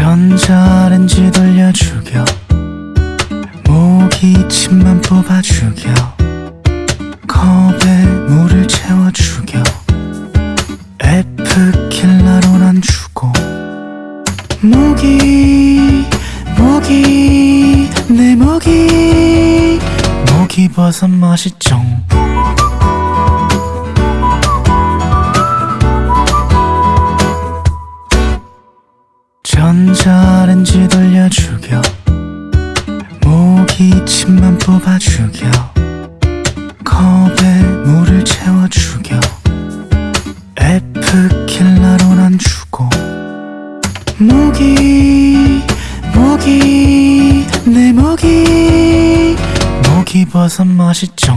전자레인지 돌려 죽여 모기 침만 뽑아 죽여 컵에 물을 채워 죽여 F킬러로 난 죽고 모기 모기 내 모기. 모기 버섯 맛있죠 전자레인지 맛있죠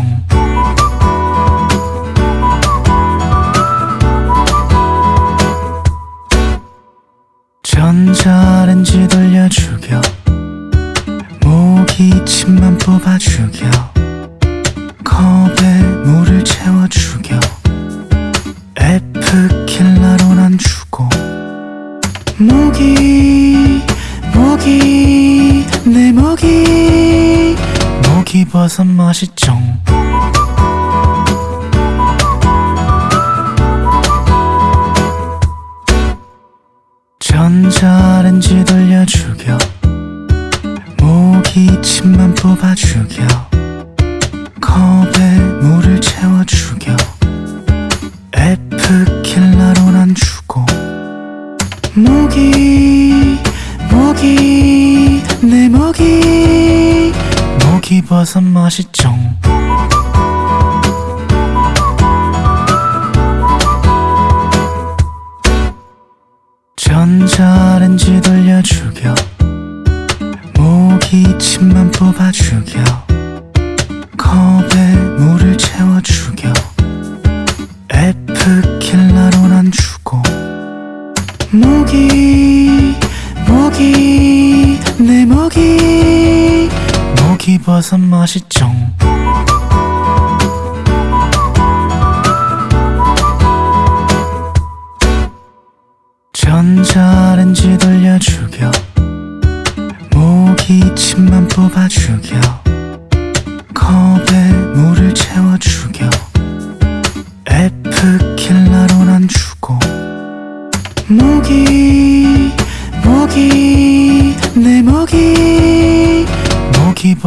모기버 모기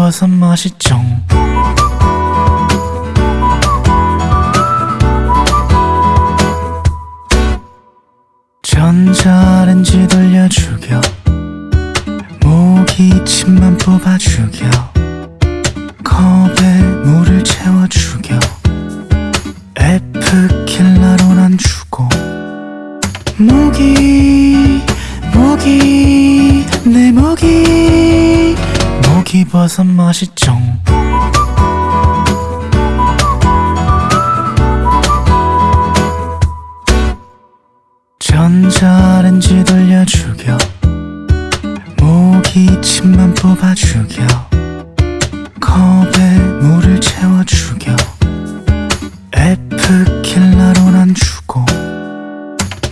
버섯 맛있죠 버섯 맛있죠. 전자레인지 돌려 죽여 모기 침만 뽑아 죽여 컵에 물을 채워 죽여 F킬러로 난 죽고.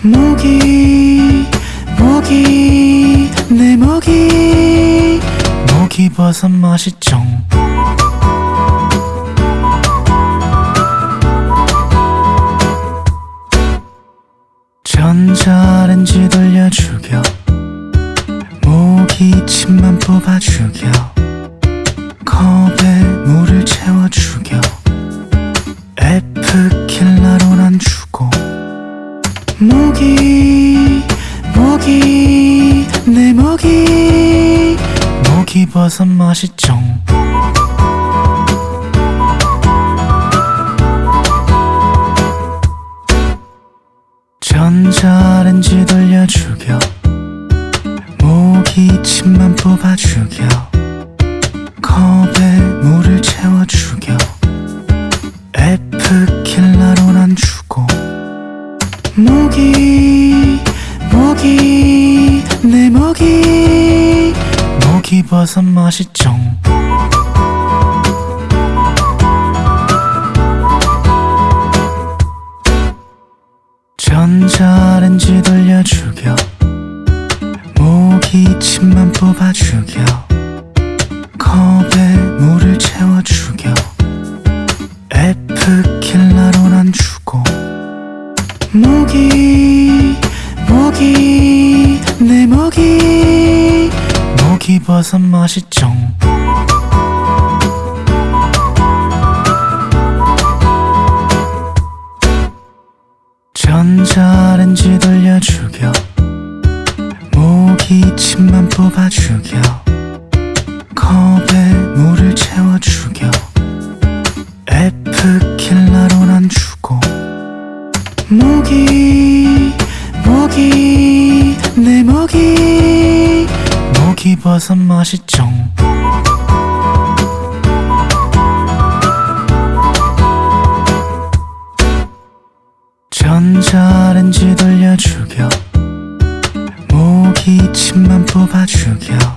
모기 모기 내 모기. 모 기버섯 맛있죠. 전자레인지 돌려 죽여 모기 침만 뽑아 죽여 컵에 물을 채워 죽여 버섯 맛있죠. 전자레인지 돌려 죽여 모기 침만 뽑아 죽여 버섯 맛있죠 목이 목이 내 목이 목이 버섯 맛이 쩡 전자렌지 돌려 죽여 목이 침만 뽑아 죽여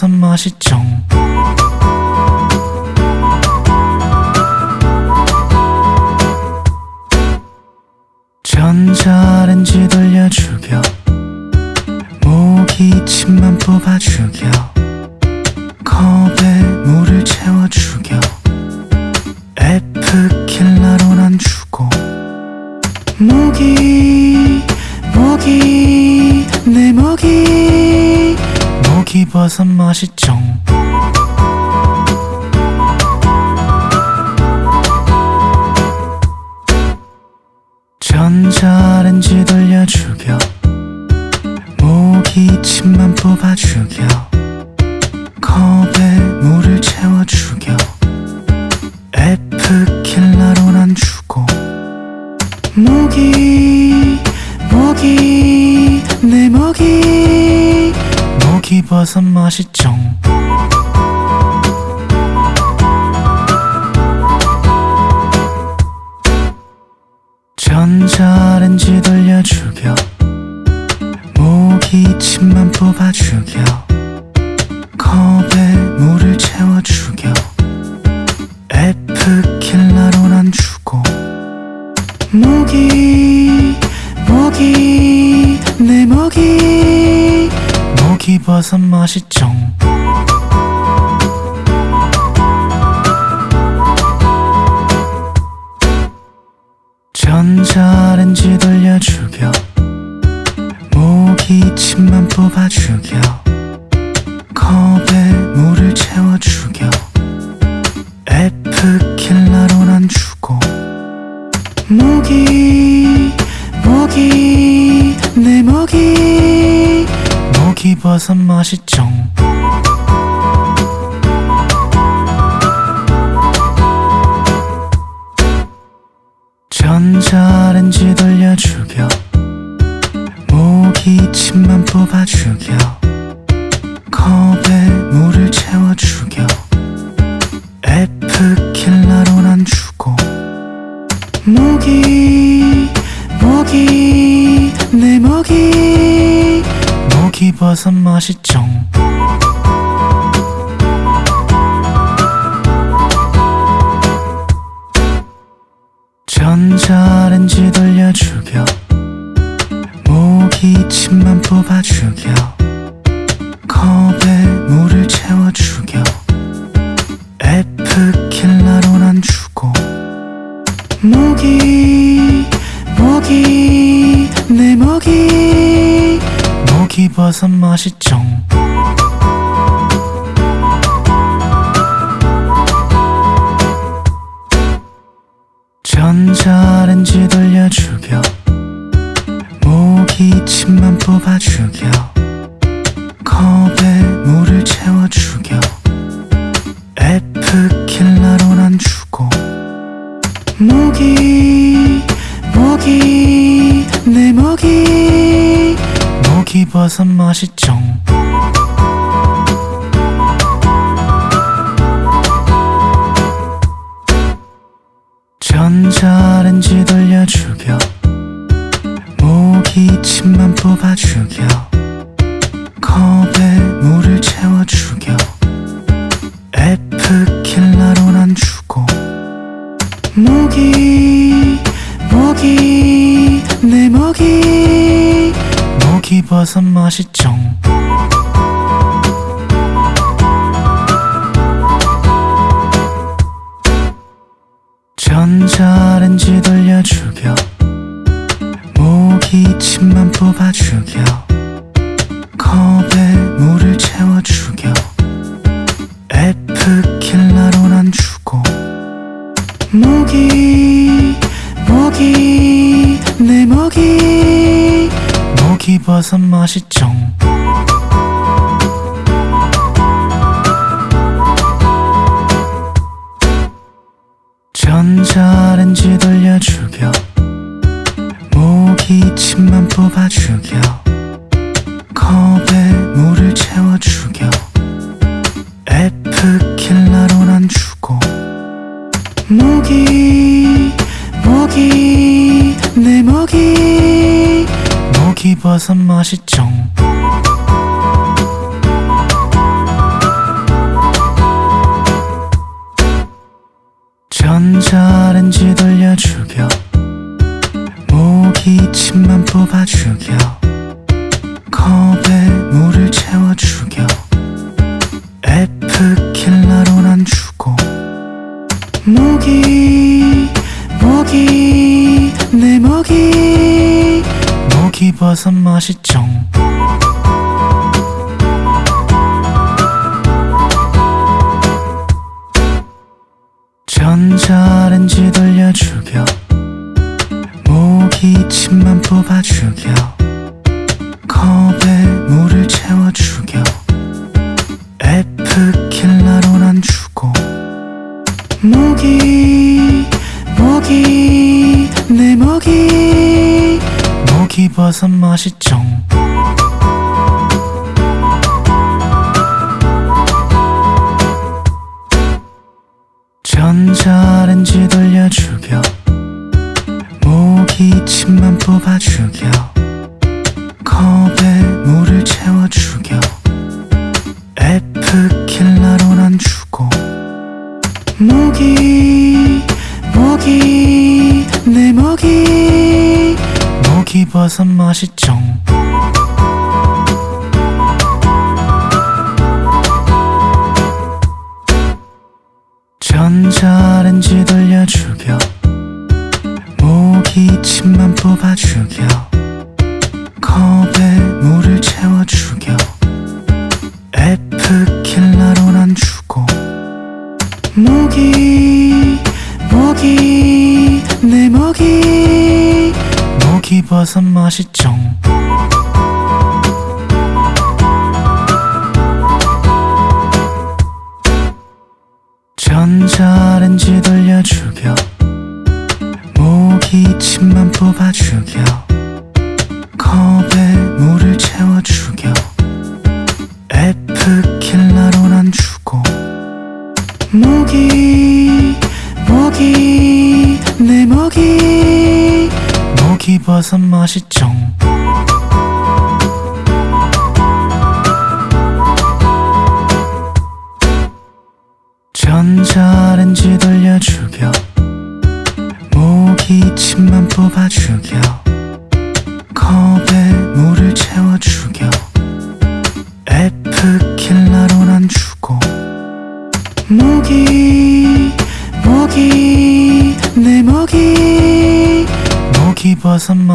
버섯 맛이 쫑 컵에 물을 채워 죽여 에프킬라로 난 주고. 무기 무기 내 무기 무기 버섯 맛있죠 죽여. 컵에 물을 채워 죽여. 에프킬라로 난 주고 무기 무기 내 무기. 무기버섯 맛있 뽑아 죽여 컵에 물을 채워 죽여 에프킬라로 난 죽고 무기 무기 내 무기. 무기 버섯 맛이 쩡 전자렌지 돌려 죽여 무기 침만 뽑아 버섯 맛있지 맛있죠. 기버섯 맛있죠. 전자렌지 돌려주겨. 모기 침만 뽑아 죽여 컵에 물을 채워주겨. 버섯 맛있죠?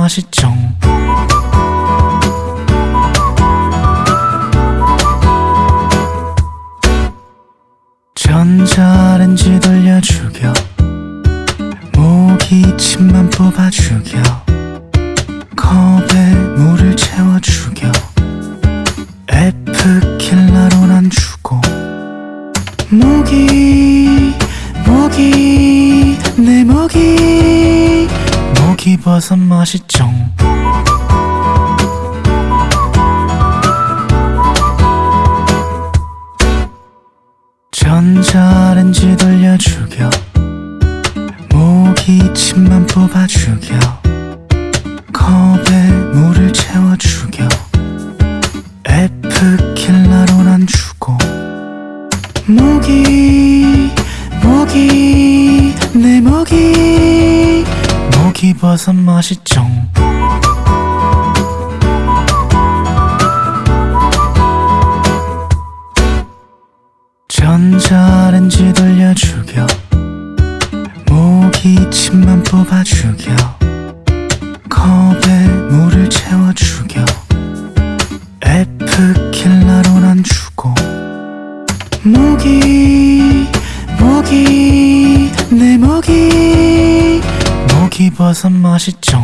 맛있죠. 전자렌지 돌려주겨. 모기침만 뽑아주겨. 컵에 물을 채워주겨. 에프킬라로 난 주고 모기 모기 내 모기. 모기 버섯 맛있죠? 모기 모기 내 모기. 모기버섯 맛있죠? 전자렌지 돌려 죽여 모기 침만 뽑아 죽여 컵에 물을 채워 죽여 입어서 맛있죠.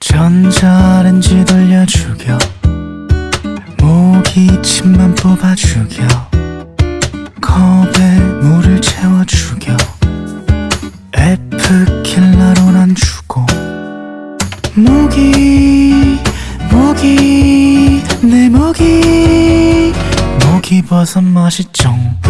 전자렌지 돌려 죽여 모기침만 뽑아 죽여 버섯 맛있죠.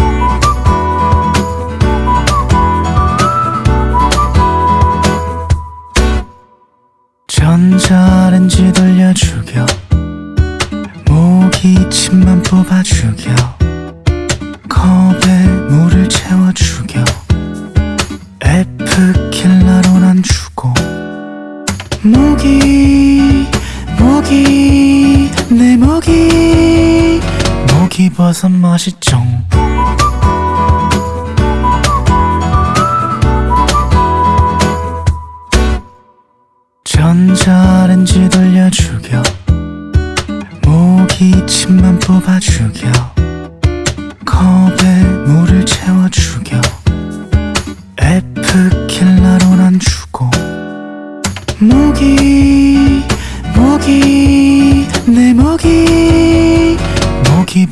맛있죠.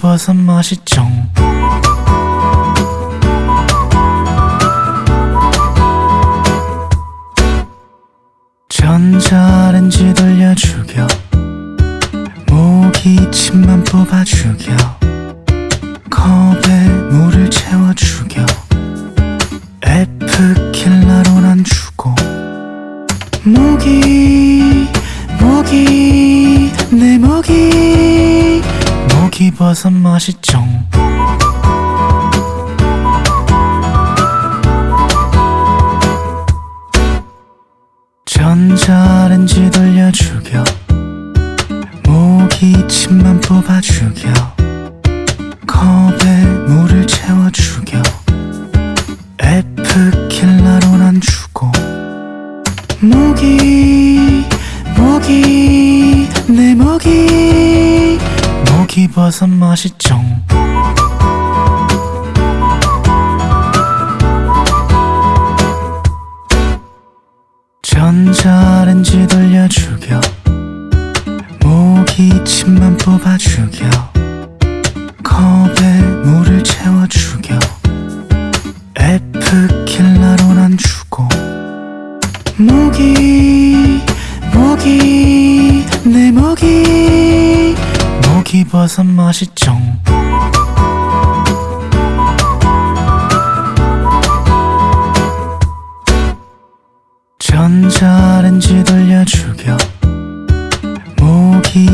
버섯 맛이 쫑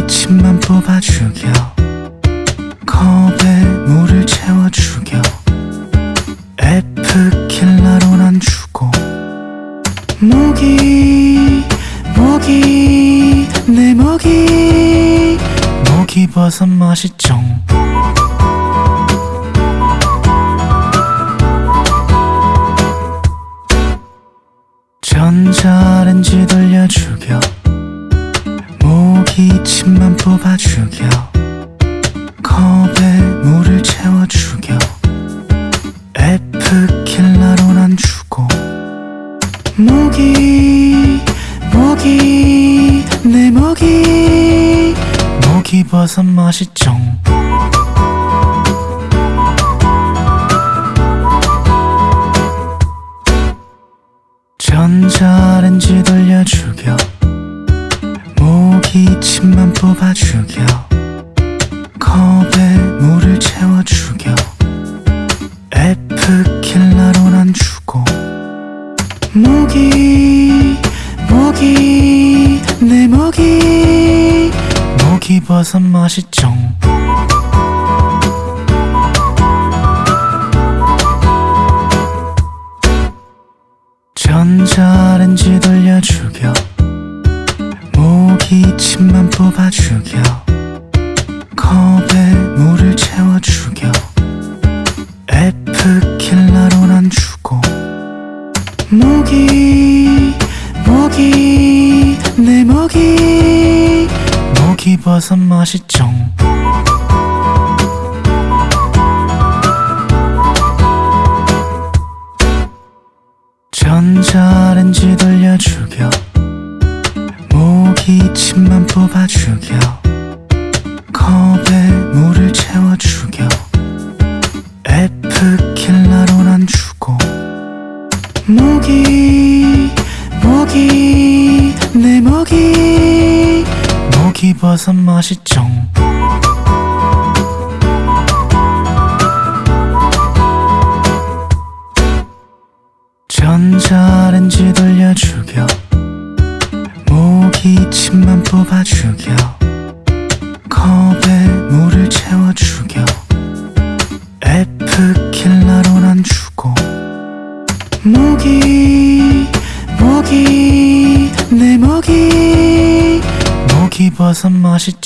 침만 뽑아 죽여 컵에 물을 채워 죽여 에프킬라로 난 주고 무기 무기 내 무기. 무기버섯 맛이 정 전자레인지 돌려 죽여 모기 침만 뽑아 죽여 컵에 물을 채워 죽여 F 킬러로 난 죽고. 모기 모기 내 모기. 모기 버섯 맛있죠 버섯 맛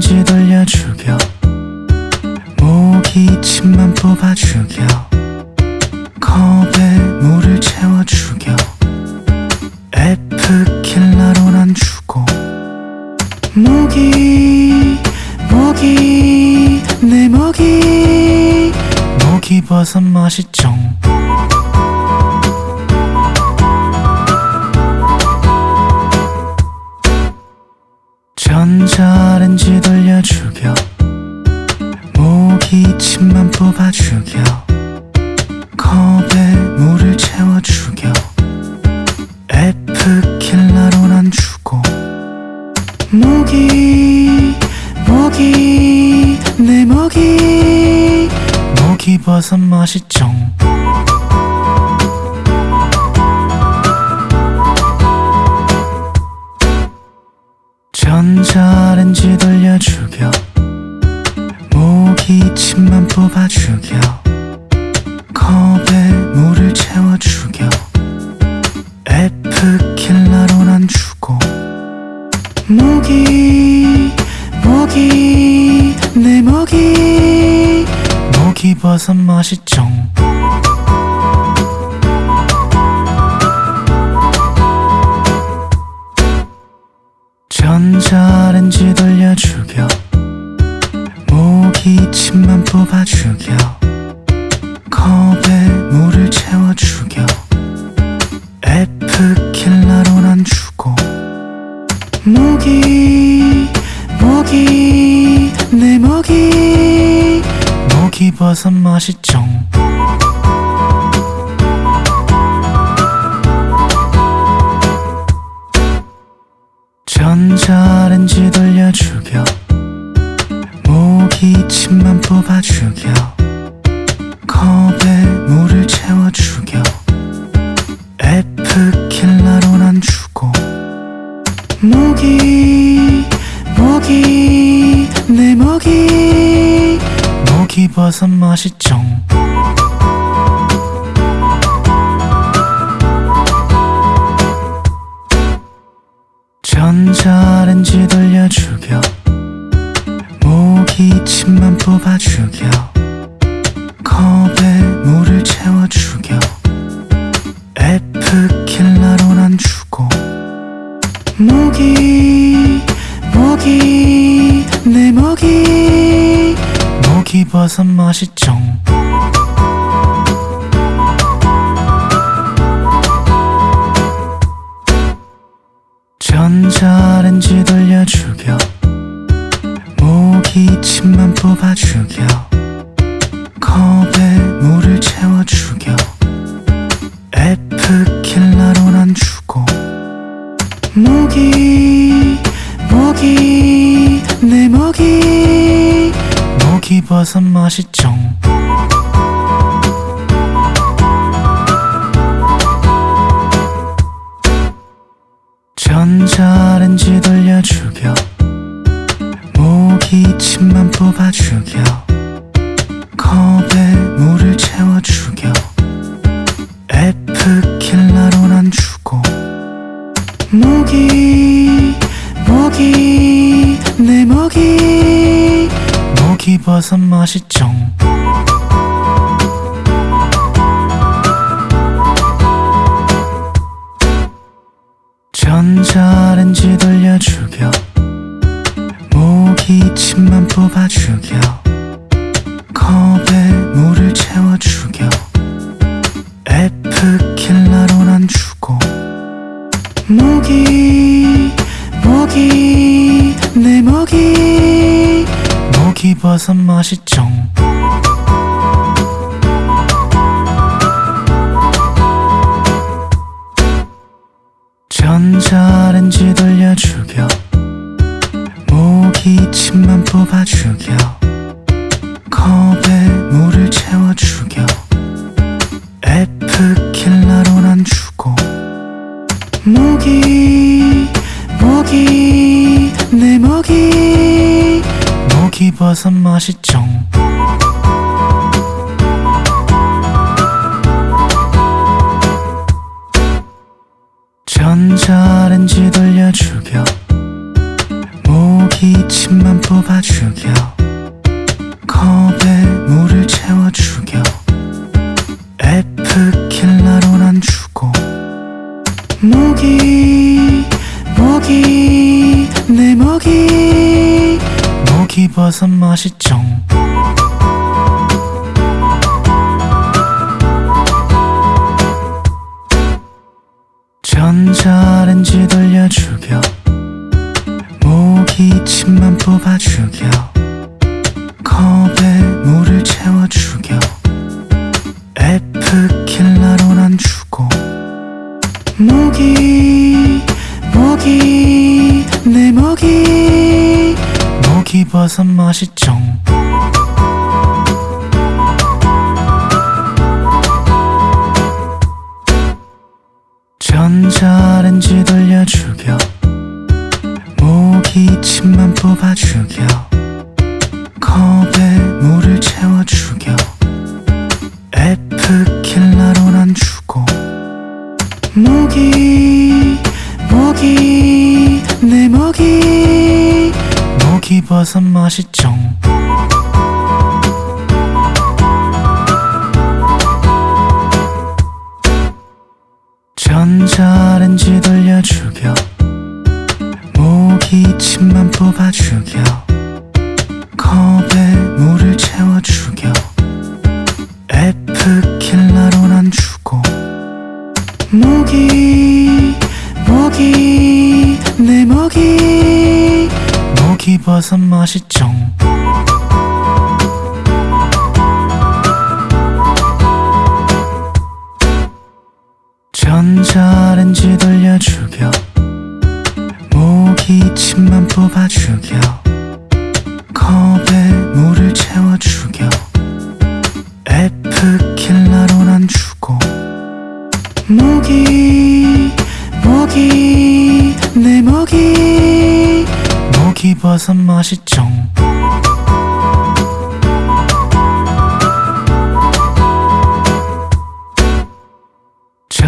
전자레인지 돌려 죽여? 모기 침만 뽑아 죽여. 컵에 물을 채워 죽여. 킬러로 난 죽고. 모기 모기 내 모기. 모기 버섯 맛있죠 뽑아 죽여 컵에 물을 채워 죽여 F 킬러로 난 죽고 모기 모기 내 모기. 모기 버섯 맛있죠 전자레인지 버섯 맛있죠. 전자레인지 돌려 죽여 모기 침만 뽑아 죽여 컵에 물을 채워 죽여 킬러로 난 죽고. 모기 모기 내 모기 버섯 맛있죠. 전자레인지 돌려 죽여 모기 침만 뽑아 죽여 버섯 맛있죠 버섯 맛있죠. 전자렌지 돌려 죽여 모기침만 뽑아 죽여 버섯 맛이 쫑 버섯 맛있죠. 맛있죠. 전자렌지 돌려 죽여 모기 침만 뽑아 죽여 컵에 물을 채워 죽여 버섯 맛있죠.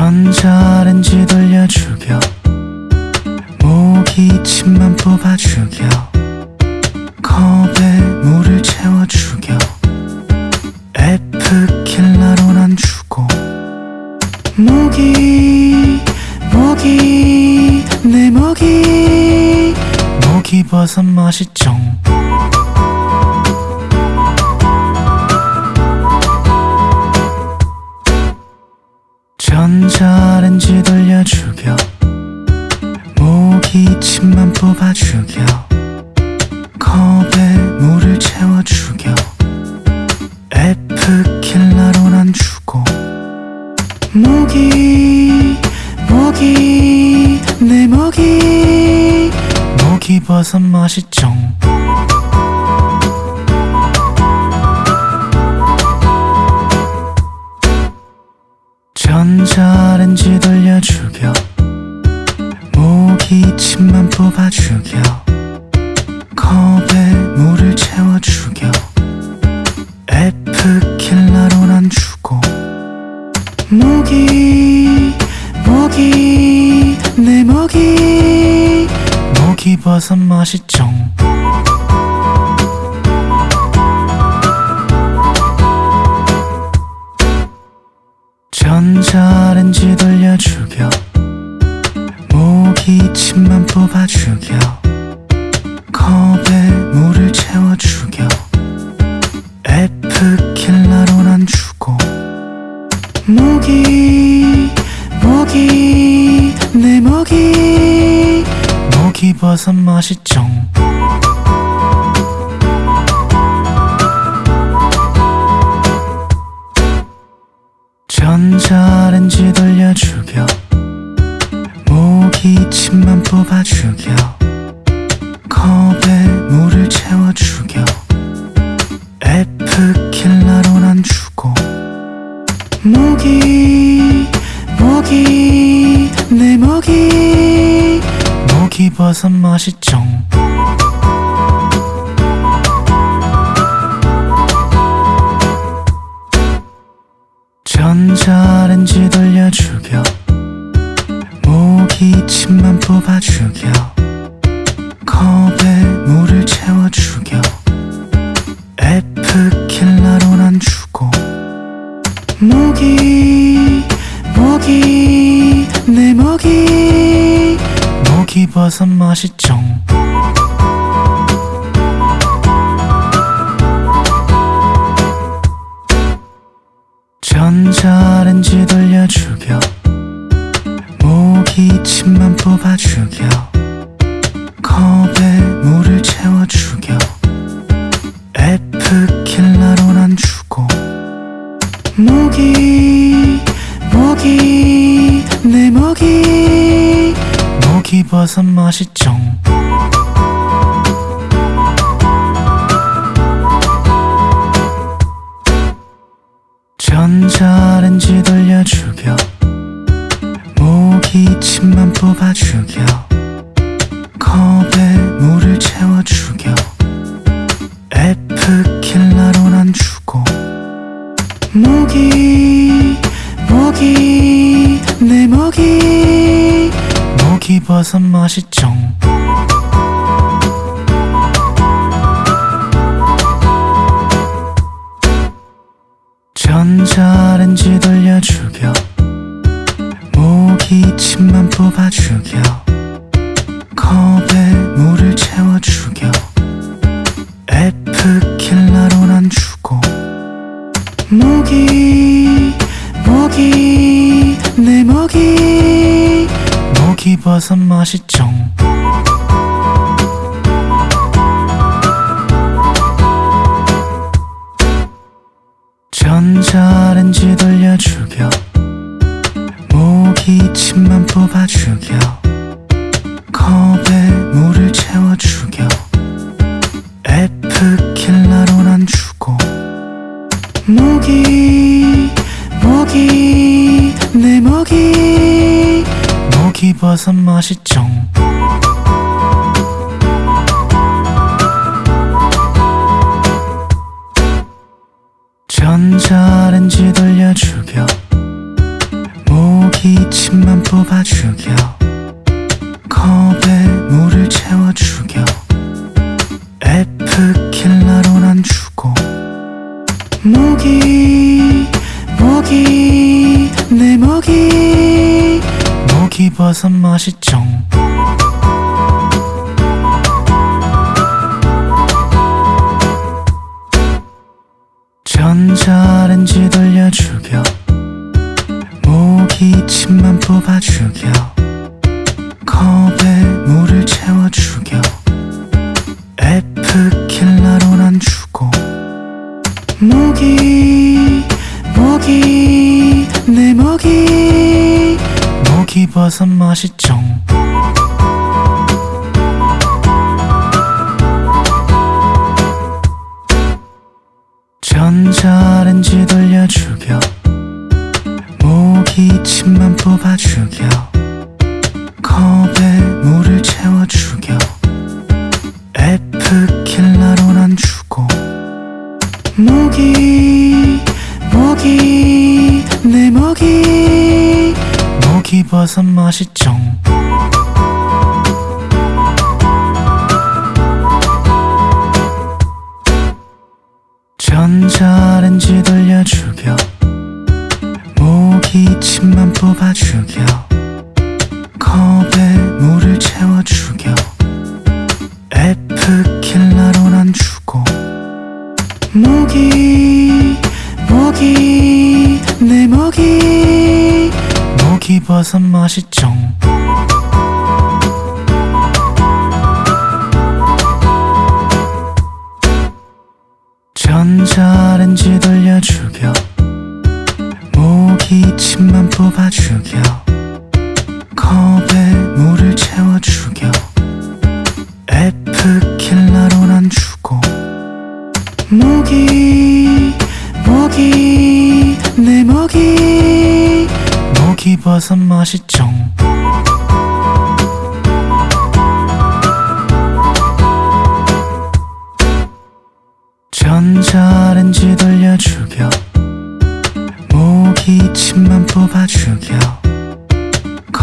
넌 잘한지 돌려 죽여 모기 침만 뽑아 죽여 컵에 물을 채워 죽여 에프킬라로 난 주고. 모기 모기 내 모기. 모기 버섯 맛이 쫑 찌돌려 죽여. 목이 침만 뽑아 죽여. 컵에 물을 채워 죽여. 에프킬라로 난 주고 목이 목이 내 목이. 목이 버섯 맛있지 버섯 맛있죠. 전자렌지 돌려줘 走っち 맛있죠. 전자렌지 돌려주겨. 모기침만 뽑아주겨. 컵에 물을 채워주겨. 에프킬라로 난 주고 모기 모기 내 모기. 모기 버섯 맛있죠 하나로 난 주고 목이 목이 내 목이 목이 버섯 맛이 정 참 맛있죠 怎么是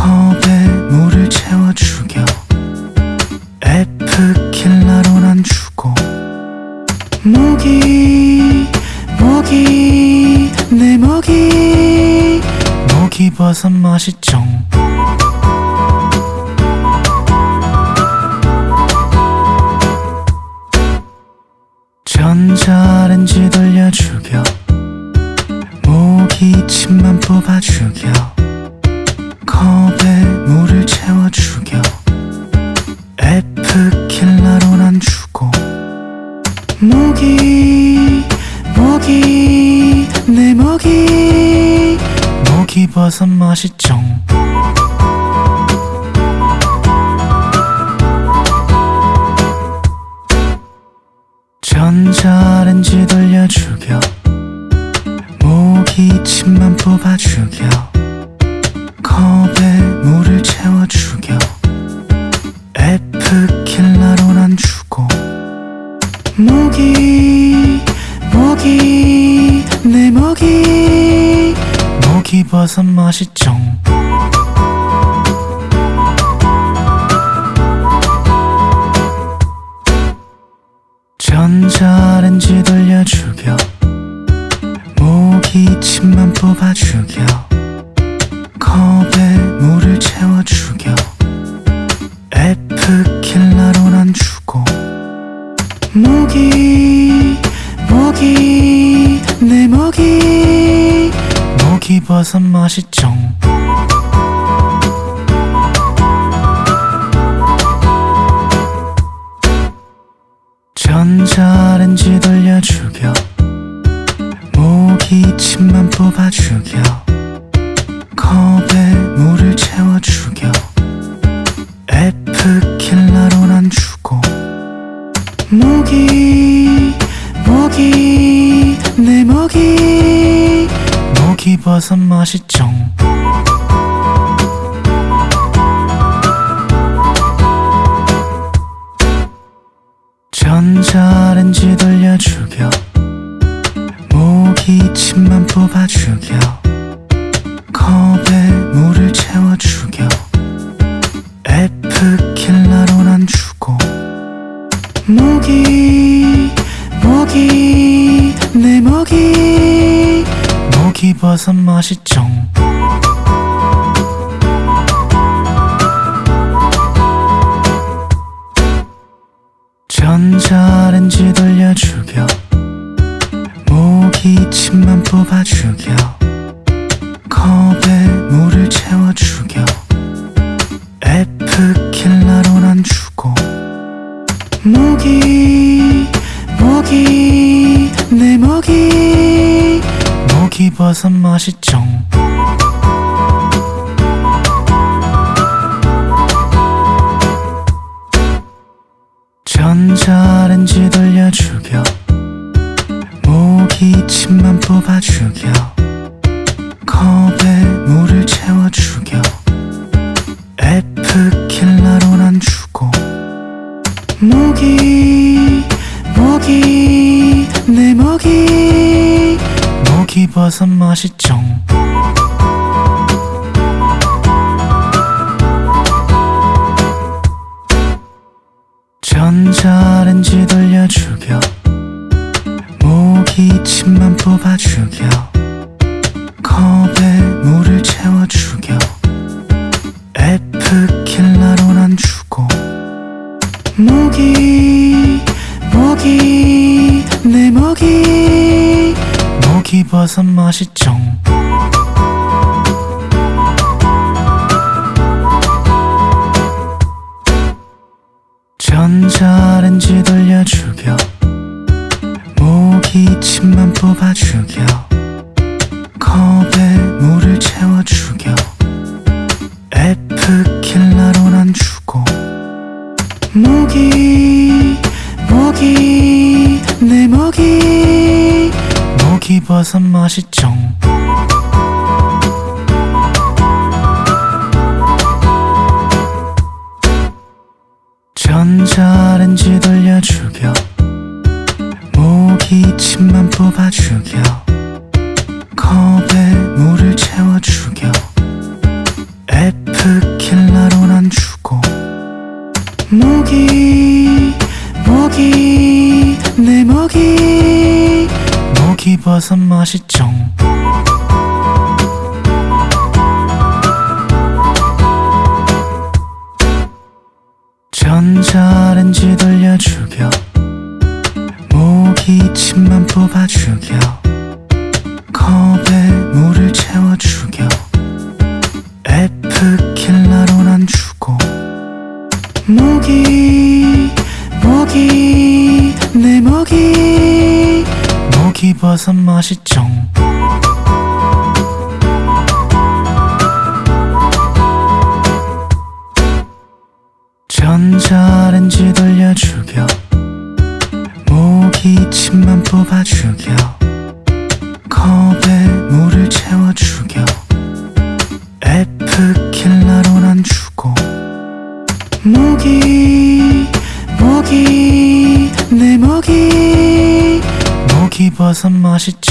컵에 물을 채워 죽여. 에프킬라로 난 주고 무기 무기 내 무기 무기버섯 맛있죠? 버섯 맛있죠? 버섯 맛있지 따서 맛있죠. 전자렌지 돌려주겨. 모기침만 뽑아 죽여 컵에 물을 채워주겨 버섯 맛있죠. 전자렌지 돌려 죽여 모기침만 뽑아 죽여 버섯 맛있죠. 채워 죽여 컵에 물을 채워 죽여 에프킬라로 난 주고. 무기 무기 내 무기. 무기 버섯 맛이 쫑 버섯 맛이 정 回っ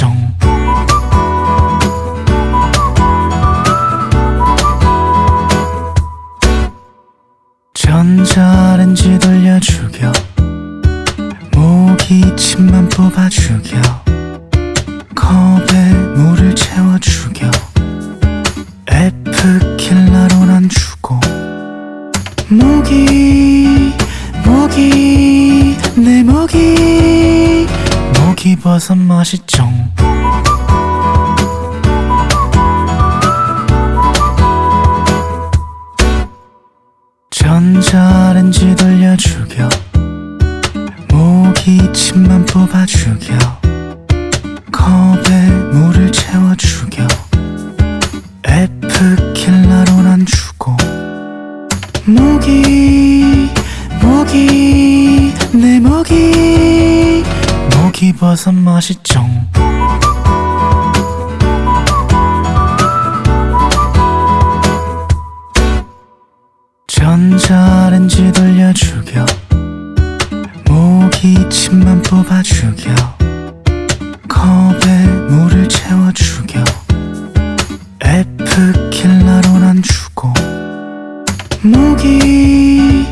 목이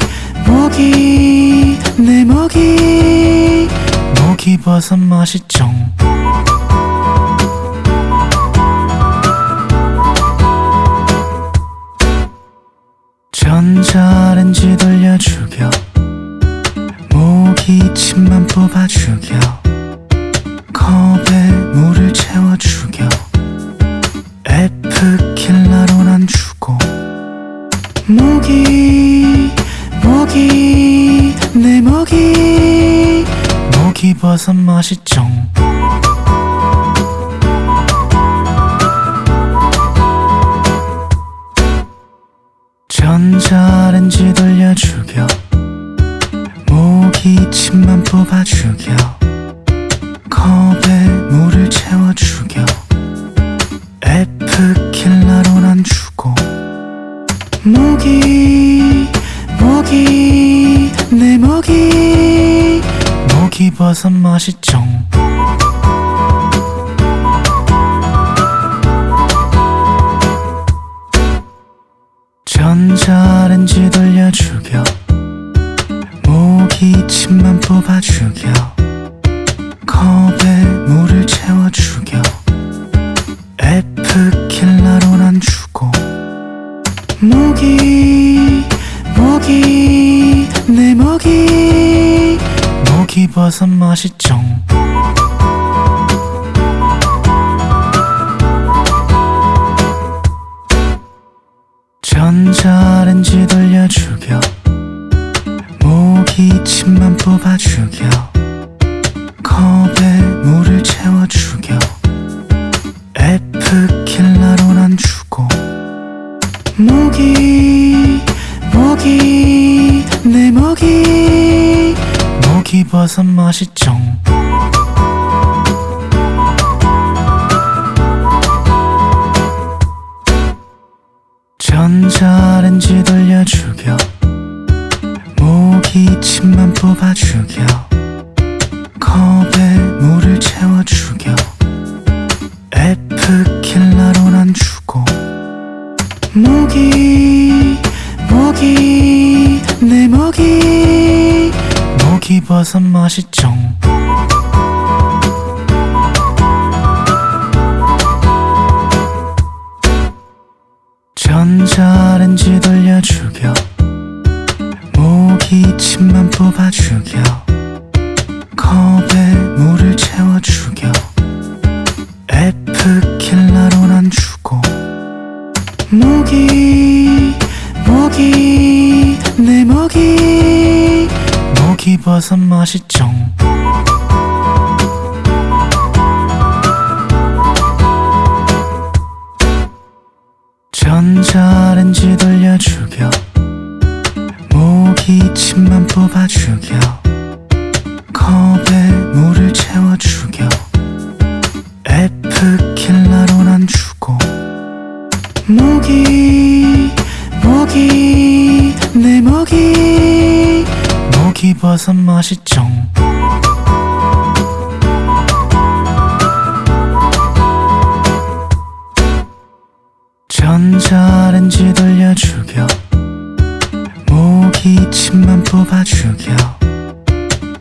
목이 내 목이 목이 버섯 맛이 쫑 전자렌지 돌려 죽여 모기 침만 뽑아 죽여 Cause 모기버섯 맛있죠 전자레인지 돌려 죽여 모기 침만 뽑아 버섯 전자레인지 맛있죠. 전자레인지 돌려 죽여 모기 침만 뽑아 죽여 컵에 물을 채워 죽여 에프킬라로 난 주고 모기 모기 내 모기. 모기 버섯 맛있죠 기 침만 뽑아 죽여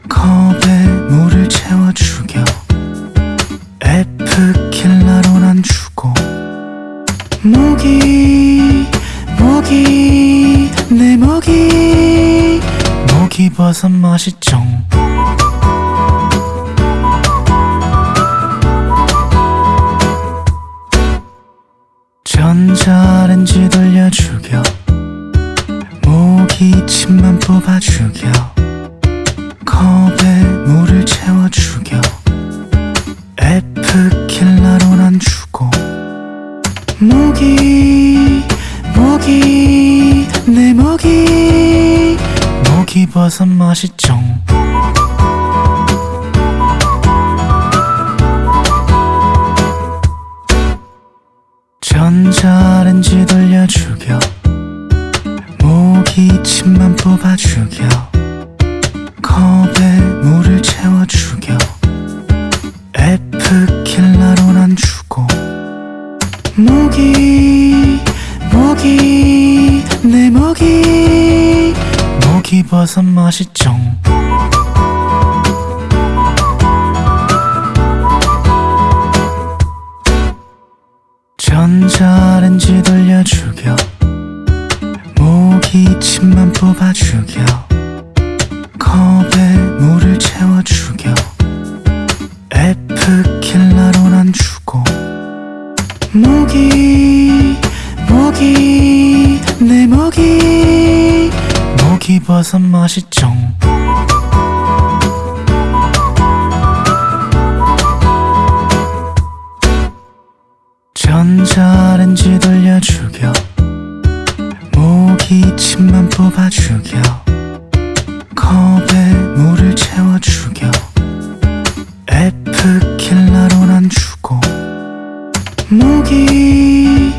컵에 물을 채워 죽여 에프킬라로 난 주고. 모기 모기 내 모기. 모기 버섯 맛있죠 모기버섯 맛있죠 버섯 맛있죠 버섯 맛있죠. 전자레인지 돌려 죽여 모기 침만 뽑아 죽여 컵에 물을 채워 죽여 에프킬라로 난 주고. 모기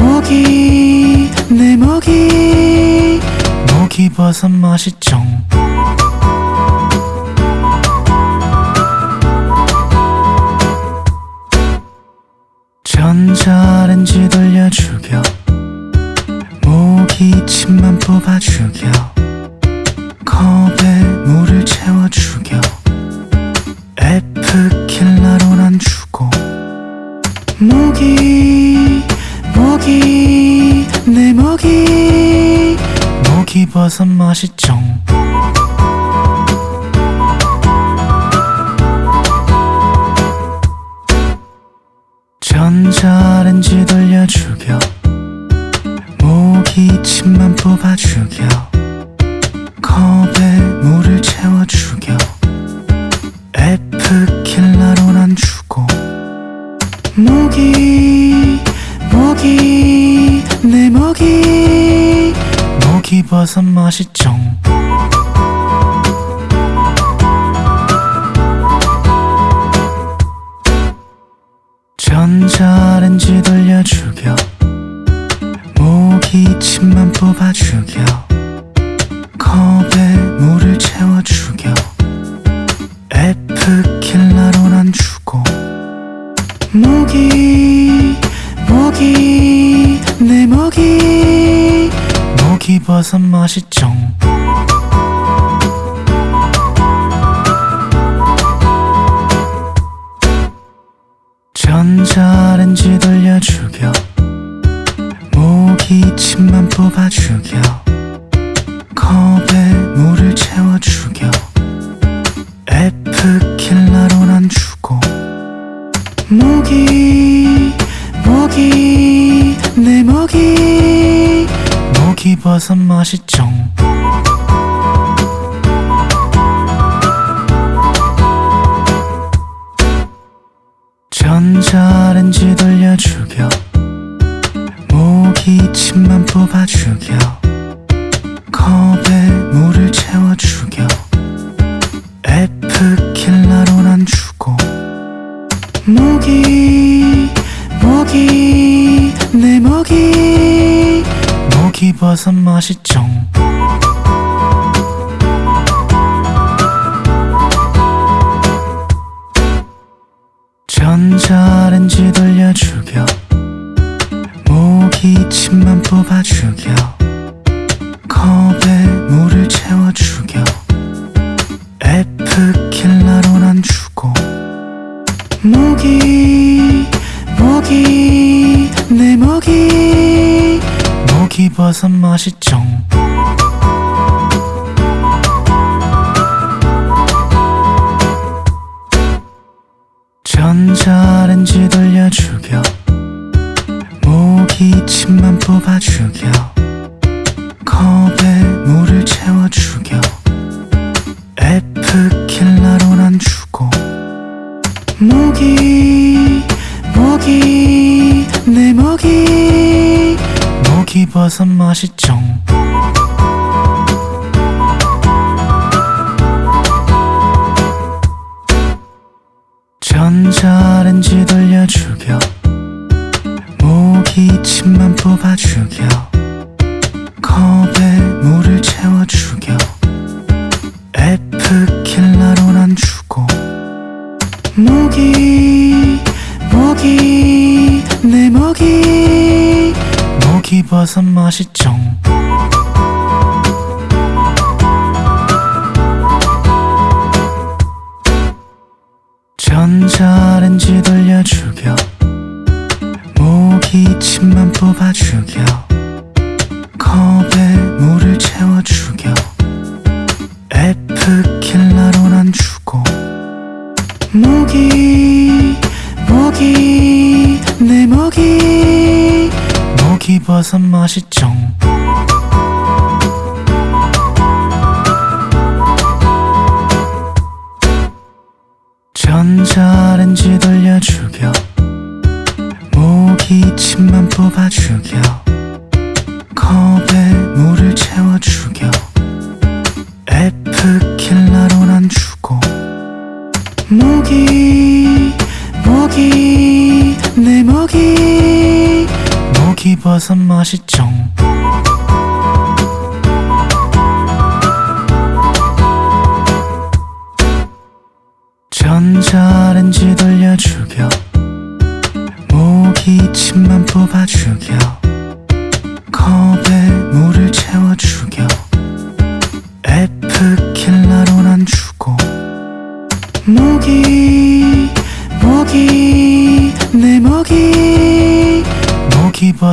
모기 내 모기 씹어서 맛있죠. 전자렌지 돌려 죽여 모기침만 뽑아 죽여 컵 버섯 맛있죠. 맛있죠? 맛있죠. 전자렌지 돌려주겨. 모기침만 뽑아 죽여 컵에 물을 채워 죽여 에프킬러로, 난 주고 모기 버섯 맛있죠. 전자렌지 돌려 죽여 모기 침만 뽑아 죽여 무슨 맛이죠? 이 버섯 맛있죠.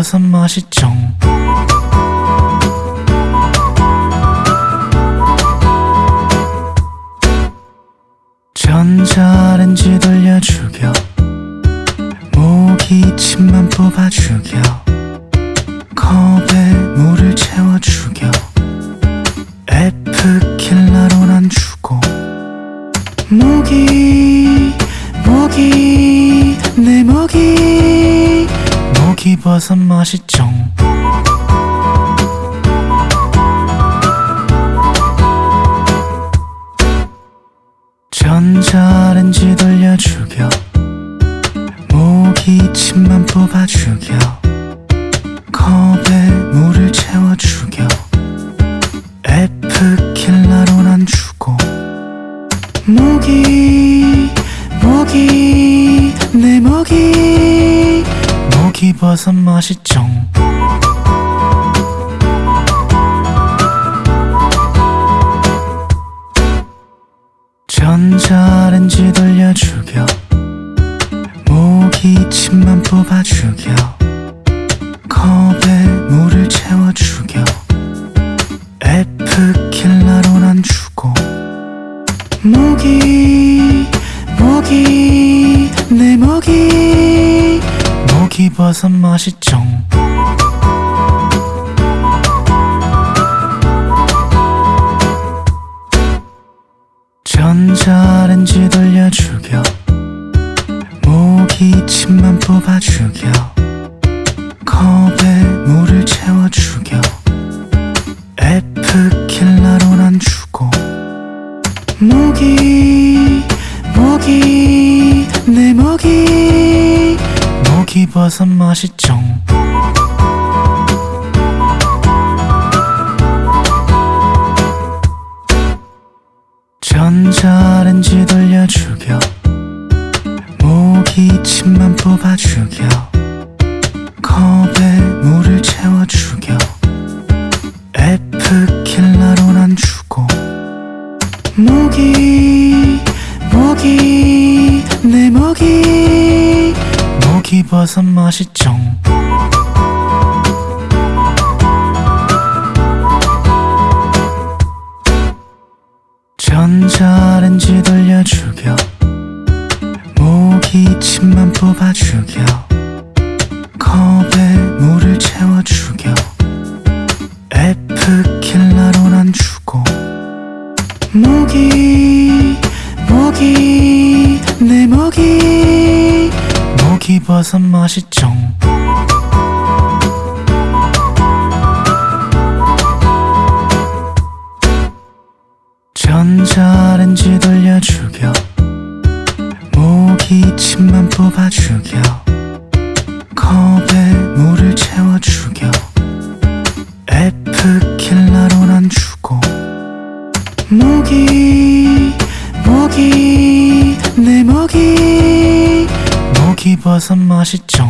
버섯 맛이 죠. 回っ 뽑아 죽여 컵에 물을 채워 죽여 에프킬라로 난 죽고. 모기 모기 내 모기. 모기 벗어 맛있죠? 뽑아 죽여 컵에 물을 채워 죽여 에프킬라로 난 죽고 무기 무기 내 무기. 무기버섯 맛있지 버섯 맛있지 맛있죠.